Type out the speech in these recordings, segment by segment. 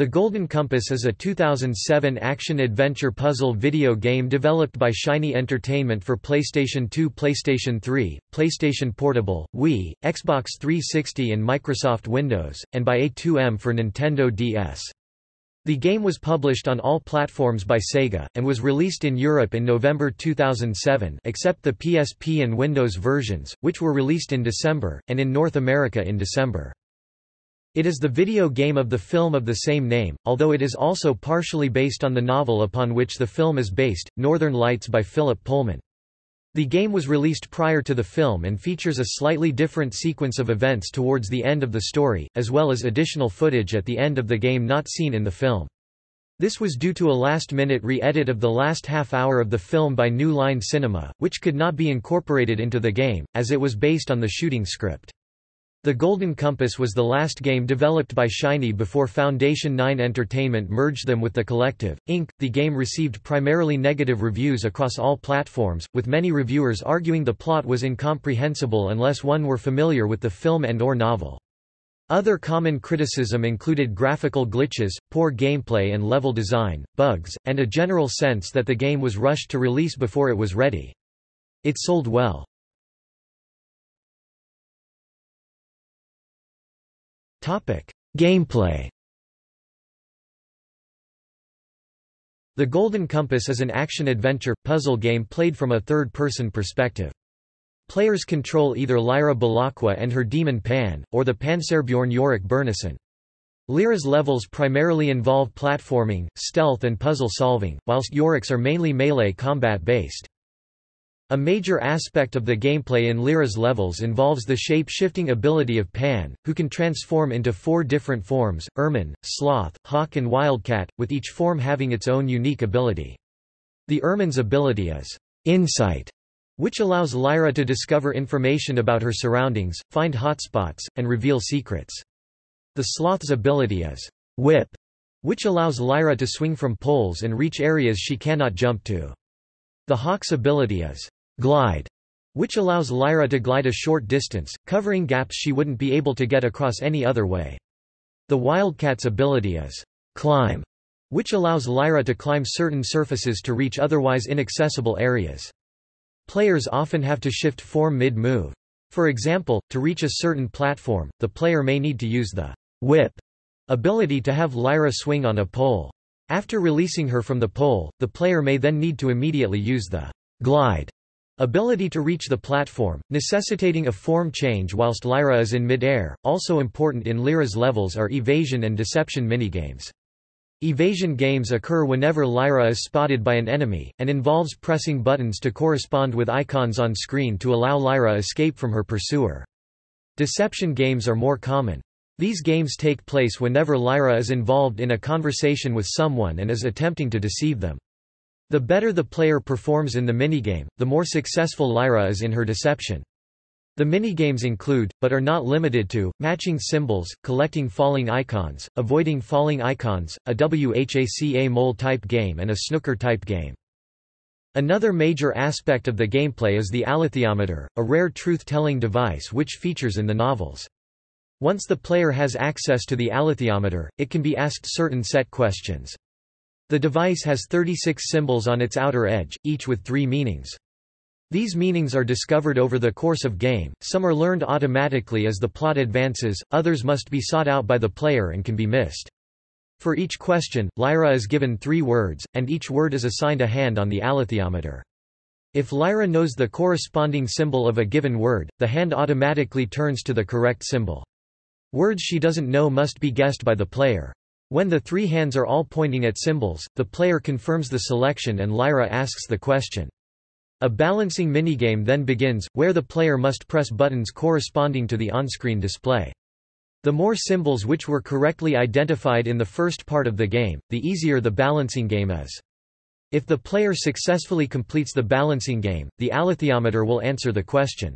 The Golden Compass is a 2007 action-adventure puzzle video game developed by Shiny Entertainment for PlayStation 2 PlayStation 3, PlayStation Portable, Wii, Xbox 360 and Microsoft Windows, and by A2M for Nintendo DS. The game was published on all platforms by Sega, and was released in Europe in November 2007 except the PSP and Windows versions, which were released in December, and in North America in December. It is the video game of the film of the same name, although it is also partially based on the novel upon which the film is based, Northern Lights by Philip Pullman. The game was released prior to the film and features a slightly different sequence of events towards the end of the story, as well as additional footage at the end of the game not seen in the film. This was due to a last-minute re-edit of the last half hour of the film by New Line Cinema, which could not be incorporated into the game, as it was based on the shooting script. The Golden Compass was the last game developed by Shiny before Foundation 9 Entertainment merged them with The Collective, Inc. The game received primarily negative reviews across all platforms, with many reviewers arguing the plot was incomprehensible unless one were familiar with the film and or novel. Other common criticism included graphical glitches, poor gameplay and level design, bugs, and a general sense that the game was rushed to release before it was ready. It sold well. Gameplay The Golden Compass is an action-adventure, puzzle game played from a third-person perspective. Players control either Lyra Belacqua and her demon Pan, or the Panserbjorn Yorick Byrnison. Lyra's levels primarily involve platforming, stealth and puzzle solving, whilst Yorick's are mainly melee combat-based. A major aspect of the gameplay in Lyra's levels involves the shape-shifting ability of Pan, who can transform into four different forms, Ermine, Sloth, Hawk and Wildcat, with each form having its own unique ability. The Ermine's ability is Insight, which allows Lyra to discover information about her surroundings, find hotspots, and reveal secrets. The Sloth's ability is Whip, which allows Lyra to swing from poles and reach areas she cannot jump to. The Hawk's ability is glide, which allows Lyra to glide a short distance, covering gaps she wouldn't be able to get across any other way. The Wildcat's ability is climb, which allows Lyra to climb certain surfaces to reach otherwise inaccessible areas. Players often have to shift form mid-move. For example, to reach a certain platform, the player may need to use the whip ability to have Lyra swing on a pole. After releasing her from the pole, the player may then need to immediately use the glide Ability to reach the platform, necessitating a form change whilst Lyra is in mid-air. Also important in Lyra's levels are evasion and deception minigames. Evasion games occur whenever Lyra is spotted by an enemy, and involves pressing buttons to correspond with icons on screen to allow Lyra escape from her pursuer. Deception games are more common. These games take place whenever Lyra is involved in a conversation with someone and is attempting to deceive them. The better the player performs in the minigame, the more successful Lyra is in her deception. The minigames include, but are not limited to, matching symbols, collecting falling icons, avoiding falling icons, a Whac-A-Mole-type game and a snooker-type game. Another major aspect of the gameplay is the alethiometer, a rare truth-telling device which features in the novels. Once the player has access to the alethiometer, it can be asked certain set questions. The device has 36 symbols on its outer edge, each with three meanings. These meanings are discovered over the course of game, some are learned automatically as the plot advances, others must be sought out by the player and can be missed. For each question, Lyra is given three words, and each word is assigned a hand on the alethiometer. If Lyra knows the corresponding symbol of a given word, the hand automatically turns to the correct symbol. Words she doesn't know must be guessed by the player. When the three hands are all pointing at symbols, the player confirms the selection and Lyra asks the question. A balancing minigame then begins, where the player must press buttons corresponding to the on-screen display. The more symbols which were correctly identified in the first part of the game, the easier the balancing game is. If the player successfully completes the balancing game, the alethiometer will answer the question.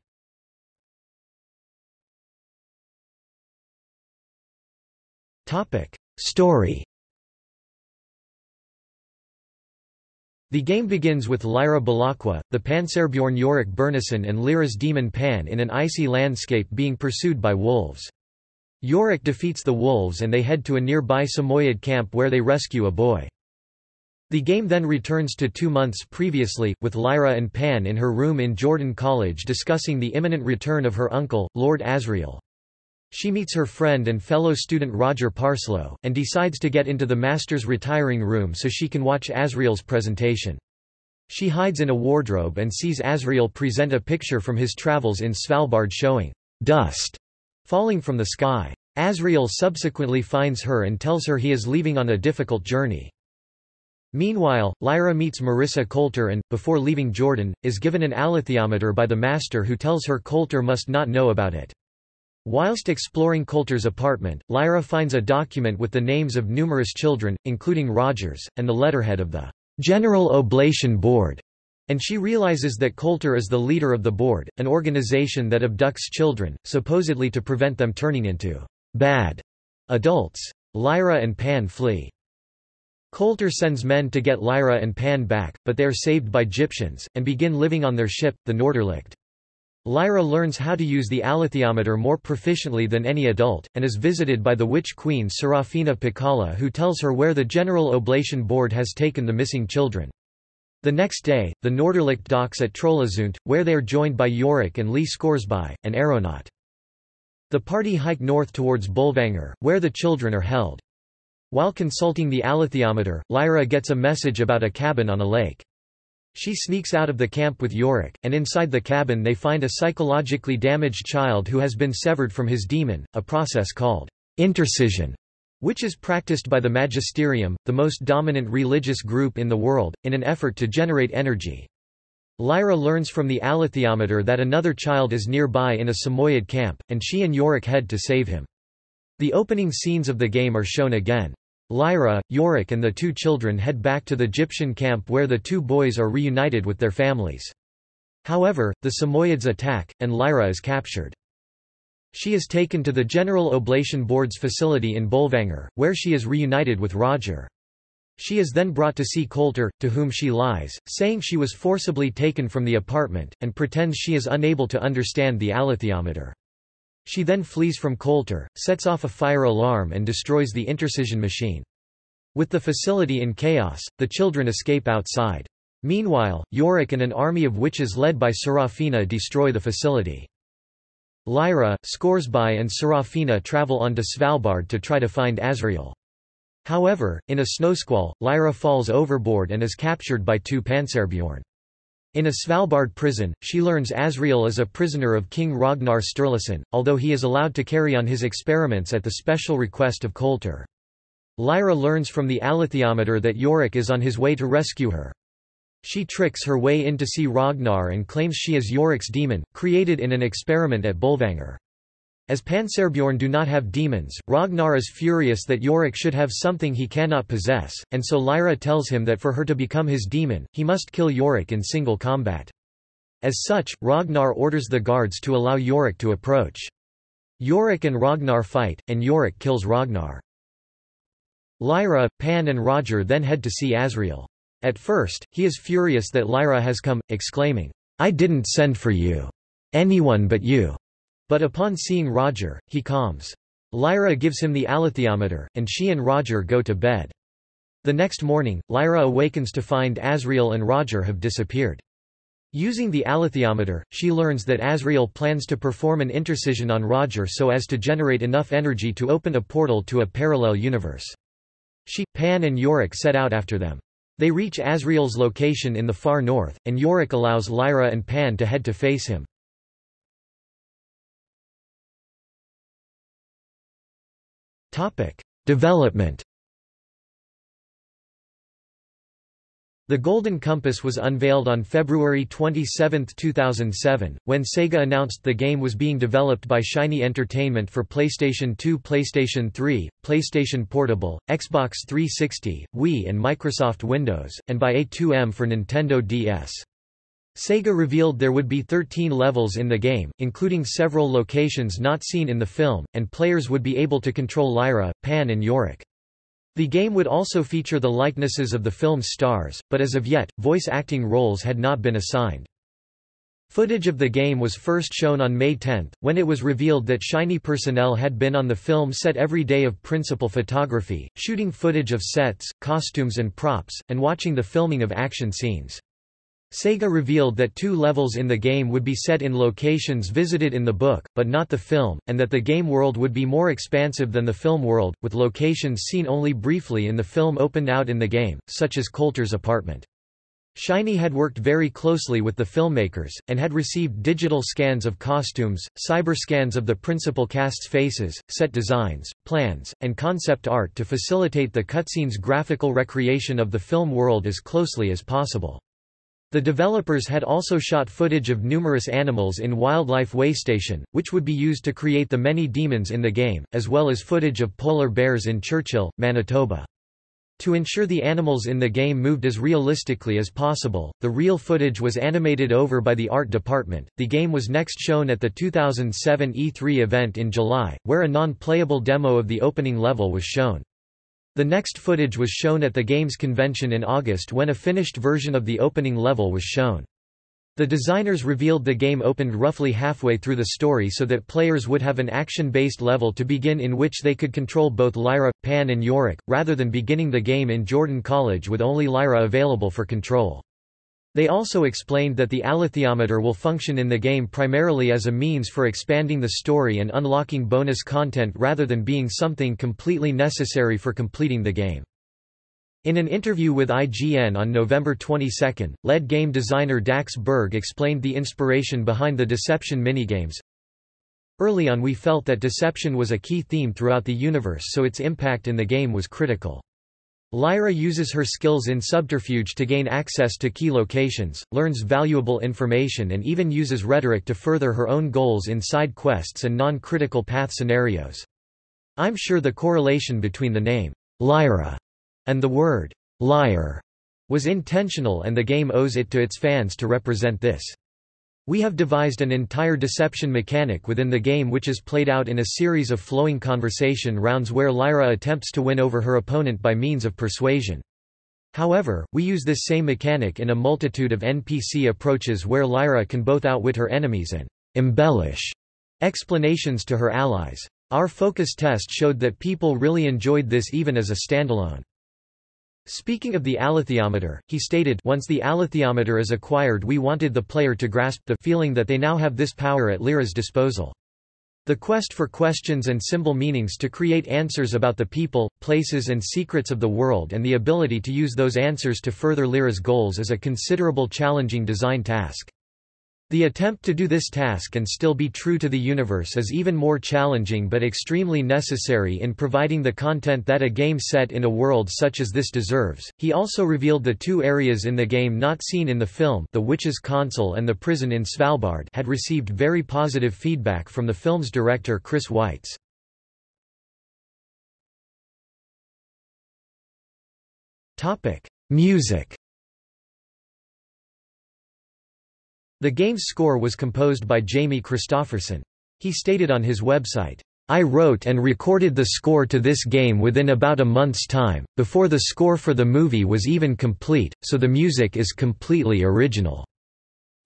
Topic: Story The game begins with Lyra Belacqua, the Panserbjorn Yorick Byrnison and Lyra's demon Pan in an icy landscape being pursued by wolves. Yorick defeats the wolves and they head to a nearby Samoyed camp where they rescue a boy. The game then returns to two months previously, with Lyra and Pan in her room in Jordan College discussing the imminent return of her uncle, Lord Asriel. She meets her friend and fellow student Roger Parslow, and decides to get into the master's retiring room so she can watch Asriel's presentation. She hides in a wardrobe and sees Asriel present a picture from his travels in Svalbard showing dust falling from the sky. Asriel subsequently finds her and tells her he is leaving on a difficult journey. Meanwhile, Lyra meets Marisa Coulter and, before leaving Jordan, is given an alethiometer by the master who tells her Coulter must not know about it. Whilst exploring Coulter's apartment, Lyra finds a document with the names of numerous children, including Rogers, and the letterhead of the General Oblation Board, and she realizes that Coulter is the leader of the board, an organization that abducts children, supposedly to prevent them turning into bad adults. Lyra and Pan flee. Coulter sends men to get Lyra and Pan back, but they are saved by Gyptians, and begin living on their ship, the Noorderlicht. Lyra learns how to use the alethiometer more proficiently than any adult, and is visited by the witch queen Serafina Pekkala who tells her where the General Oblation Board has taken the missing children. The next day, the Noorderlicht docks at Trollhättesundt, where they are joined by Yorick and Lee Scoresby, an aeronaut. The party hike north towards Bolvangar, where the children are held. While consulting the alethiometer, Lyra gets a message about a cabin on a lake. She sneaks out of the camp with Yorick, and inside the cabin they find a psychologically damaged child who has been severed from his demon, a process called intercision, which is practiced by the magisterium, the most dominant religious group in the world, in an effort to generate energy. Lyra learns from the alethiometer that another child is nearby in a Samoyed camp, and she and Yorick head to save him. The opening scenes of the game are shown again. Lyra, Yorick and the two children head back to the Gyptian camp where the two boys are reunited with their families. However, the Samoyeds attack, and Lyra is captured. She is taken to the General Oblation Board's facility in Bolvangar, where she is reunited with Roger. She is then brought to see Coulter, to whom she lies, saying she was forcibly taken from the apartment, and pretends she is unable to understand the alethiometer. She then flees from Coulter, sets off a fire alarm and destroys the intercision machine. With the facility in chaos, the children escape outside. Meanwhile, Yorick and an army of witches led by Serafina destroy the facility. Lyra, Scoresby and Serafina travel on to Svalbard to try to find Asriel. However, in a snowsquall, Lyra falls overboard and is captured by two Panserbjorn. In a Svalbard prison, she learns Asriel is a prisoner of King Ragnar Sturlusson, although he is allowed to carry on his experiments at the special request of Coulter. Lyra learns from the alethiometer that Yorick is on his way to rescue her. She tricks her way in to see Ragnar and claims she is Yorick's demon, created in an experiment at Bolvangar. As Panserbjorn do not have demons, Ragnar is furious that Yorick should have something he cannot possess, and so Lyra tells him that for her to become his demon, he must kill Yorick in single combat. As such, Ragnar orders the guards to allow Yorick to approach. Yorick and Ragnar fight, and Yorick kills Ragnar. Lyra, Pan and Roger then head to see Asriel. At first, he is furious that Lyra has come, exclaiming, I didn't send for you. Anyone but you. But upon seeing Roger, he calms. Lyra gives him the alethiometer, and she and Roger go to bed. The next morning, Lyra awakens to find Asriel and Roger have disappeared. Using the alethiometer, she learns that Asriel plans to perform an intercision on Roger so as to generate enough energy to open a portal to a parallel universe. She, Pan and Yorick set out after them. They reach Asriel's location in the far north, and Yorick allows Lyra and Pan to head to face him. Topic: Development. The Golden Compass was unveiled on February 27, 2007, when Sega announced the game was being developed by Shiny Entertainment for PlayStation 2 PlayStation 3, PlayStation Portable, Xbox 360, Wii and Microsoft Windows, and by A2M for Nintendo DS. Sega revealed there would be 13 levels in the game, including several locations not seen in the film, and players would be able to control Lyra, Pan and Yorick. The game would also feature the likenesses of the film's stars, but as of yet, voice acting roles had not been assigned. Footage of the game was first shown on May 10, when it was revealed that Shiny personnel had been on the film set every day of principal photography, shooting footage of sets, costumes and props, and watching the filming of action scenes. Sega revealed that two levels in the game would be set in locations visited in the book, but not the film, and that the game world would be more expansive than the film world, with locations seen only briefly in the film opened out in the game, such as Coulter's apartment. Shiny had worked very closely with the filmmakers, and had received digital scans of costumes, cyber scans of the principal cast's faces, set designs, plans, and concept art to facilitate the cutscenes' graphical recreation of the film world as closely as possible. The developers had also shot footage of numerous animals in Wildlife Waystation, which would be used to create the many demons in the game, as well as footage of polar bears in Churchill, Manitoba. To ensure the animals in the game moved as realistically as possible, the real footage was animated over by the art department. The game was next shown at the 2007 E3 event in July, where a non-playable demo of the opening level was shown. The next footage was shown at the game's convention in August when a finished version of the opening level was shown. The designers revealed the game opened roughly halfway through the story so that players would have an action-based level to begin in which they could control both Lyra, Pan and Yorick, rather than beginning the game in Jordan College with only Lyra available for control. They also explained that the alethiometer will function in the game primarily as a means for expanding the story and unlocking bonus content rather than being something completely necessary for completing the game. In an interview with IGN on November 22, lead game designer Dax Berg explained the inspiration behind the Deception minigames. Early on we felt that deception was a key theme throughout the universe so its impact in the game was critical. Lyra uses her skills in subterfuge to gain access to key locations, learns valuable information and even uses rhetoric to further her own goals in side quests and non-critical path scenarios. I'm sure the correlation between the name, Lyra, and the word liar was intentional and the game owes it to its fans to represent this. We have devised an entire deception mechanic within the game which is played out in a series of flowing conversation rounds where Lyra attempts to win over her opponent by means of persuasion. However, we use this same mechanic in a multitude of NPC approaches where Lyra can both outwit her enemies and embellish explanations to her allies. Our focus test showed that people really enjoyed this even as a standalone. Speaking of the alethiometer, he stated once the alethiometer is acquired we wanted the player to grasp the feeling that they now have this power at Lyra's disposal. The quest for questions and symbol meanings to create answers about the people, places and secrets of the world and the ability to use those answers to further Lyra's goals is a considerable challenging design task. The attempt to do this task and still be true to the universe is even more challenging but extremely necessary in providing the content that a game set in a world such as this deserves. He also revealed the two areas in the game not seen in the film, the Witch's Console and the prison in Svalbard, had received very positive feedback from the film's director Chris Weitz. Topic: Music The game's score was composed by Jamie Christopherson. He stated on his website, I wrote and recorded the score to this game within about a month's time, before the score for the movie was even complete, so the music is completely original.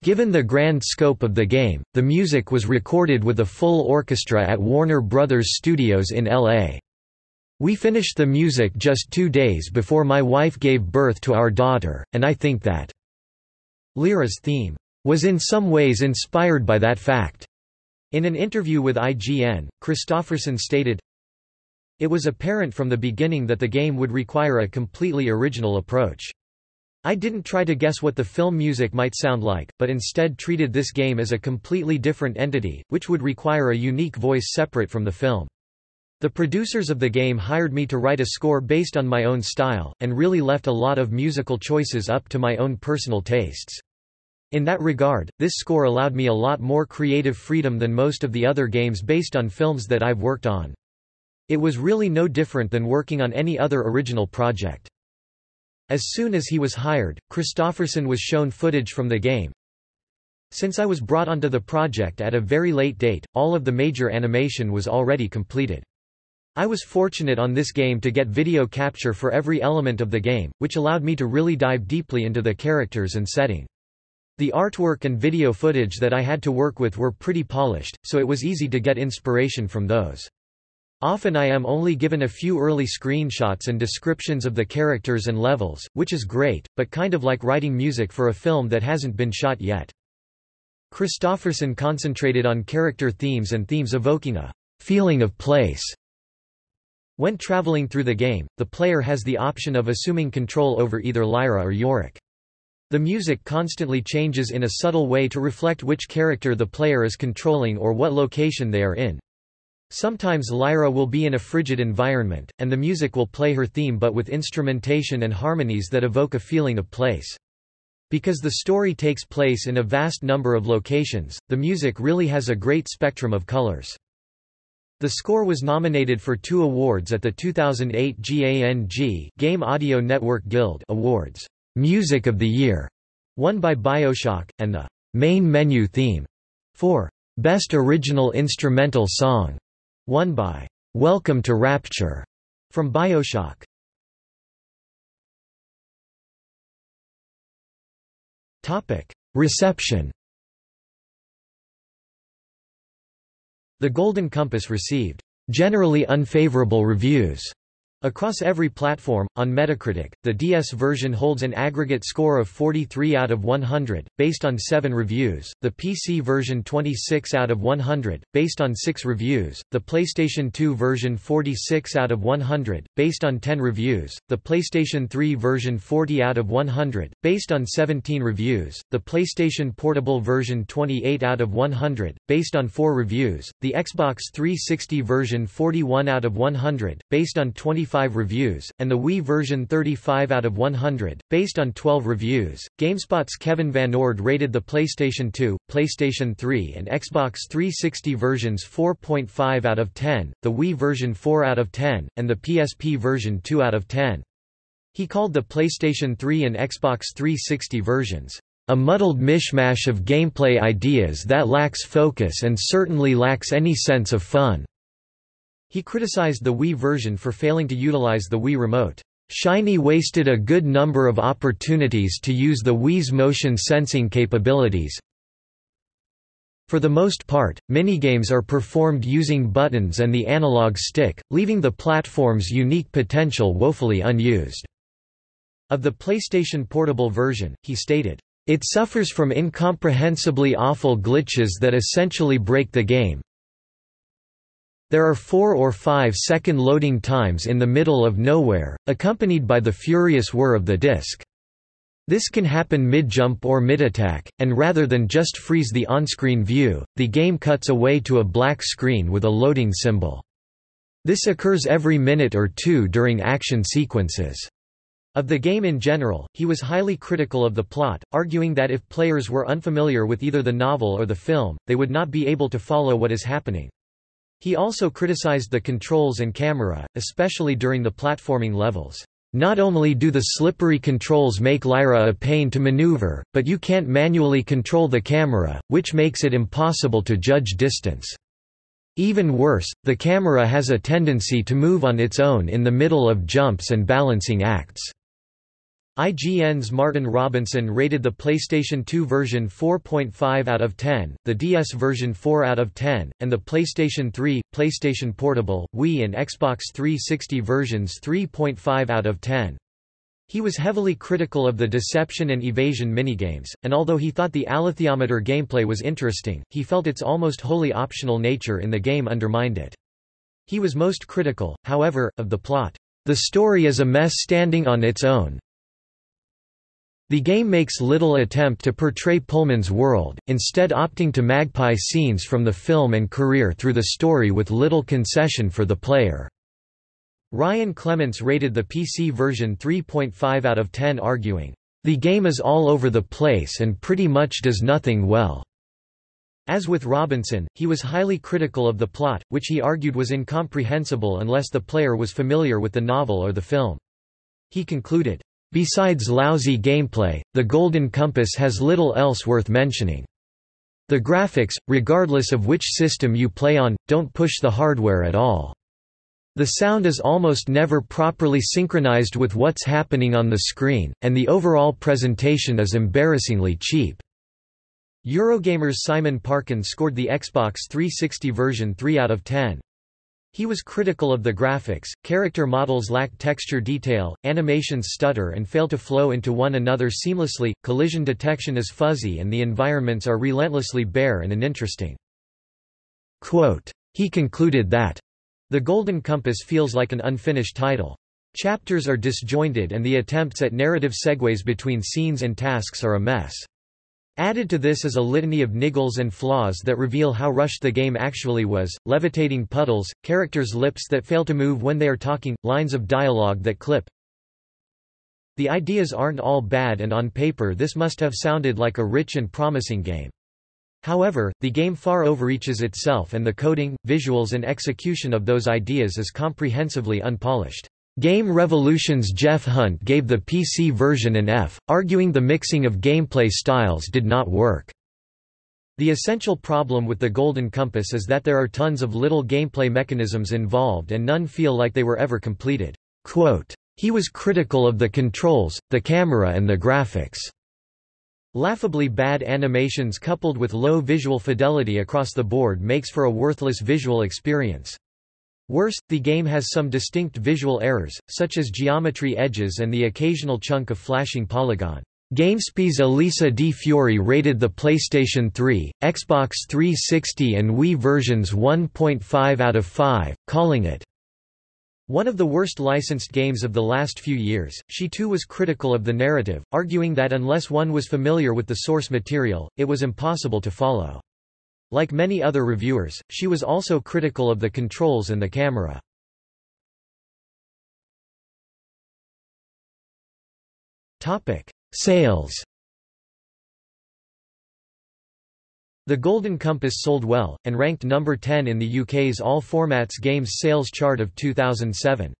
Given the grand scope of the game, the music was recorded with a full orchestra at Warner Brothers Studios in L.A. We finished the music just two days before my wife gave birth to our daughter, and I think that Lyra's theme was in some ways inspired by that fact. In an interview with IGN, Christopherson stated, It was apparent from the beginning that the game would require a completely original approach. I didn't try to guess what the film music might sound like, but instead treated this game as a completely different entity, which would require a unique voice separate from the film. The producers of the game hired me to write a score based on my own style, and really left a lot of musical choices up to my own personal tastes. In that regard, this score allowed me a lot more creative freedom than most of the other games based on films that I've worked on. It was really no different than working on any other original project. As soon as he was hired, Christopherson was shown footage from the game. Since I was brought onto the project at a very late date, all of the major animation was already completed. I was fortunate on this game to get video capture for every element of the game, which allowed me to really dive deeply into the characters and setting. The artwork and video footage that I had to work with were pretty polished, so it was easy to get inspiration from those. Often I am only given a few early screenshots and descriptions of the characters and levels, which is great, but kind of like writing music for a film that hasn't been shot yet. Christopherson concentrated on character themes and themes evoking a feeling of place. When traveling through the game, the player has the option of assuming control over either Lyra or Yorick. The music constantly changes in a subtle way to reflect which character the player is controlling or what location they are in. Sometimes Lyra will be in a frigid environment, and the music will play her theme but with instrumentation and harmonies that evoke a feeling of place. Because the story takes place in a vast number of locations, the music really has a great spectrum of colors. The score was nominated for two awards at the 2008 GANG Game Audio Network Guild Awards. Music of the Year, won by BioShock, and the main menu theme for Best Original Instrumental Song, won by Welcome to Rapture from BioShock. Reception. The Golden Compass received generally unfavorable reviews Across every platform, on Metacritic, the DS version holds an aggregate score of 43 out of 100, based on 7 reviews, the PC version 26 out of 100, based on 6 reviews, the PlayStation 2 version 46 out of 100, based on 10 reviews, the PlayStation 3 version 40 out of 100, based on 17 reviews, the PlayStation Portable version 28 out of 100, based on 4 reviews, the Xbox 360 version 41 out of 100, based on 20 25 reviews, and the Wii version 35 out of 100, based on 12 reviews. GameSpot's Kevin Van Ord rated the PlayStation 2, PlayStation 3, and Xbox 360 versions 4.5 out of 10, the Wii version 4 out of 10, and the PSP version 2 out of 10. He called the PlayStation 3 and Xbox 360 versions a muddled mishmash of gameplay ideas that lacks focus and certainly lacks any sense of fun. He criticized the Wii version for failing to utilize the Wii Remote. Shiny wasted a good number of opportunities to use the Wii's motion sensing capabilities. For the most part, minigames are performed using buttons and the analog stick, leaving the platform's unique potential woefully unused. Of the PlayStation Portable version, he stated, it suffers from incomprehensibly awful glitches that essentially break the game, there are four or five second loading times in the middle of nowhere, accompanied by the furious whir of the disk. This can happen mid-jump or mid-attack, and rather than just freeze the on-screen view, the game cuts away to a black screen with a loading symbol. This occurs every minute or two during action sequences. Of the game in general, he was highly critical of the plot, arguing that if players were unfamiliar with either the novel or the film, they would not be able to follow what is happening. He also criticized the controls and camera, especially during the platforming levels. Not only do the slippery controls make Lyra a pain to maneuver, but you can't manually control the camera, which makes it impossible to judge distance. Even worse, the camera has a tendency to move on its own in the middle of jumps and balancing acts. IGN's Martin Robinson rated the PlayStation 2 version 4.5 out of 10, the DS version 4 out of 10, and the PlayStation 3, PlayStation Portable, Wii and Xbox 360 versions 3.5 out of 10. He was heavily critical of the deception and evasion minigames, and although he thought the alethiometer gameplay was interesting, he felt its almost wholly optional nature in the game undermined it. He was most critical, however, of the plot. The story is a mess standing on its own, the game makes little attempt to portray Pullman's world, instead opting to magpie scenes from the film and career through the story with little concession for the player. Ryan Clements rated the PC version 3.5 out of 10 arguing, "...the game is all over the place and pretty much does nothing well." As with Robinson, he was highly critical of the plot, which he argued was incomprehensible unless the player was familiar with the novel or the film. He concluded, Besides lousy gameplay, the Golden Compass has little else worth mentioning. The graphics, regardless of which system you play on, don't push the hardware at all. The sound is almost never properly synchronized with what's happening on the screen, and the overall presentation is embarrassingly cheap. Eurogamer's Simon Parkin scored the Xbox 360 version 3 out of 10. He was critical of the graphics, character models lack texture detail, animations stutter and fail to flow into one another seamlessly, collision detection is fuzzy and the environments are relentlessly bare and uninteresting. Quote, he concluded that, The Golden Compass feels like an unfinished title. Chapters are disjointed and the attempts at narrative segues between scenes and tasks are a mess. Added to this is a litany of niggles and flaws that reveal how rushed the game actually was, levitating puddles, characters' lips that fail to move when they are talking, lines of dialogue that clip. The ideas aren't all bad and on paper this must have sounded like a rich and promising game. However, the game far overreaches itself and the coding, visuals and execution of those ideas is comprehensively unpolished. Game Revolution's Jeff Hunt gave the PC version an F, arguing the mixing of gameplay styles did not work. The essential problem with the Golden Compass is that there are tons of little gameplay mechanisms involved and none feel like they were ever completed. Quote, he was critical of the controls, the camera and the graphics. Laughably bad animations coupled with low visual fidelity across the board makes for a worthless visual experience. Worse, the game has some distinct visual errors, such as geometry edges and the occasional chunk of flashing polygon. GameSpy's Elisa Di Fiore rated the PlayStation 3, Xbox 360 and Wii versions 1.5 out of 5, calling it one of the worst licensed games of the last few years. She too was critical of the narrative, arguing that unless one was familiar with the source material, it was impossible to follow. Like many other reviewers, she was also critical of the controls and the camera. Sales The Golden Compass sold well, and ranked number 10 in the UK's All Formats Games sales chart of 2007.